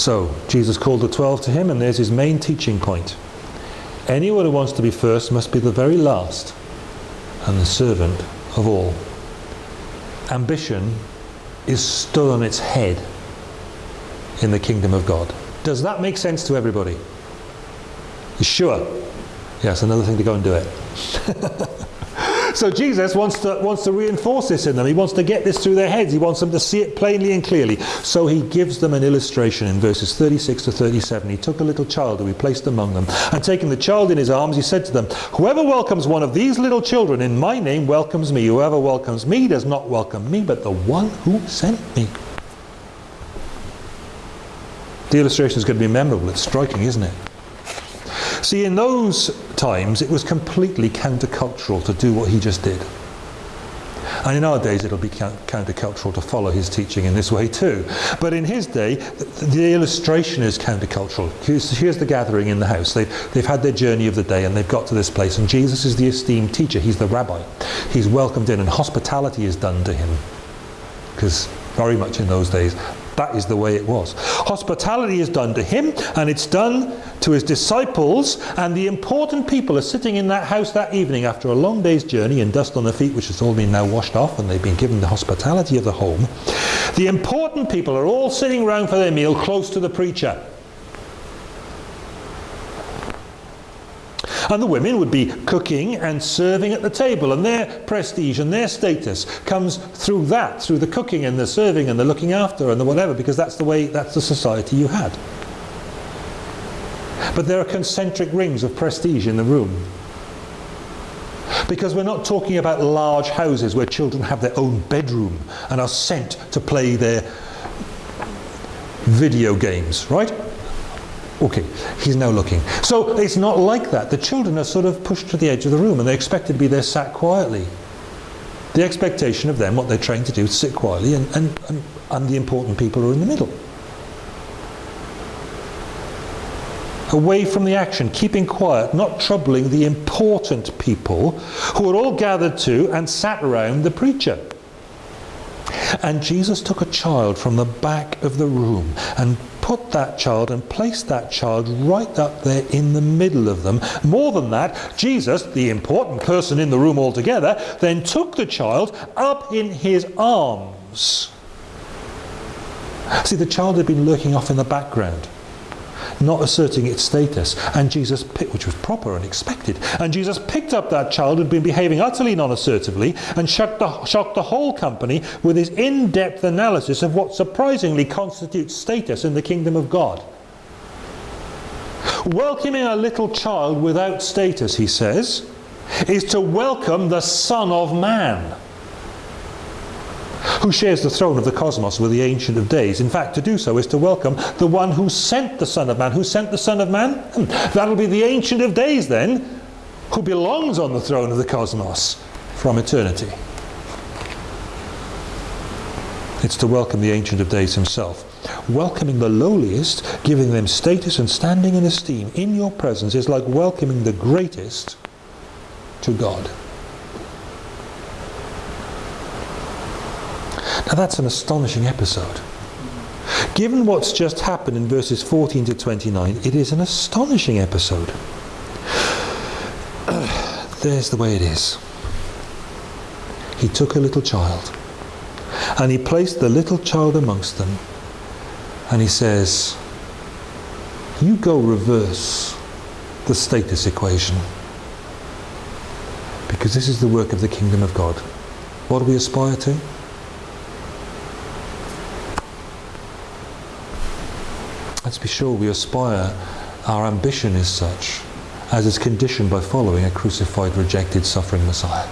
So, Jesus called the twelve to him, and there's his main teaching point. Anyone who wants to be first must be the very last and the servant of all. Ambition is stood on its head in the kingdom of God. Does that make sense to everybody? Sure? Yes, another thing to go and do it. so Jesus wants to, wants to reinforce this in them. He wants to get this through their heads. He wants them to see it plainly and clearly. So he gives them an illustration in verses 36 to 37. He took a little child who he placed among them, and taking the child in his arms, he said to them, Whoever welcomes one of these little children in my name welcomes me. Whoever welcomes me does not welcome me, but the one who sent me. The illustration is going to be memorable. It's striking, isn't it? See, in those times, it was completely countercultural to do what he just did. And in our days, it'll be countercultural to follow his teaching in this way too. But in his day, the illustration is countercultural. Here's, here's the gathering in the house. They've, they've had their journey of the day and they've got to this place. And Jesus is the esteemed teacher. He's the rabbi. He's welcomed in and hospitality is done to him. Because very much in those days, that is the way it was. Hospitality is done to him and it's done to his disciples and the important people are sitting in that house that evening after a long day's journey and dust on their feet which has all been now washed off and they've been given the hospitality of the home. The important people are all sitting round for their meal close to the preacher. And the women would be cooking and serving at the table and their prestige and their status comes through that, through the cooking and the serving and the looking after and the whatever because that's the way, that's the society you had. But there are concentric rings of prestige in the room. Because we're not talking about large houses where children have their own bedroom and are sent to play their video games, right? Okay, he's now looking. So it's not like that. The children are sort of pushed to the edge of the room and they're expected to be there sat quietly. The expectation of them, what they're trained to do, is sit quietly and, and, and, and the important people are in the middle. Away from the action, keeping quiet, not troubling the important people who are all gathered to and sat around the preacher. And Jesus took a child from the back of the room and put that child and place that child right up there in the middle of them. More than that, Jesus, the important person in the room altogether, then took the child up in his arms. See, the child had been lurking off in the background not asserting its status. And Jesus, which was proper and expected, and Jesus picked up that child who had been behaving utterly non-assertively and shocked the, shocked the whole company with his in-depth analysis of what surprisingly constitutes status in the kingdom of God. Welcoming a little child without status, he says, is to welcome the Son of Man who shares the throne of the cosmos with the Ancient of Days. In fact, to do so is to welcome the one who sent the Son of Man. Who sent the Son of Man? Hmm, that'll be the Ancient of Days then, who belongs on the throne of the cosmos from eternity. It's to welcome the Ancient of Days himself. Welcoming the lowliest, giving them status and standing and esteem in your presence is like welcoming the greatest to God. Now that's an astonishing episode. Given what's just happened in verses 14 to 29, it is an astonishing episode. There's the way it is. He took a little child and he placed the little child amongst them and he says, you go reverse the status equation because this is the work of the kingdom of God. What do we aspire to? Let's be sure we aspire, our ambition is such as is conditioned by following a crucified, rejected, suffering Messiah.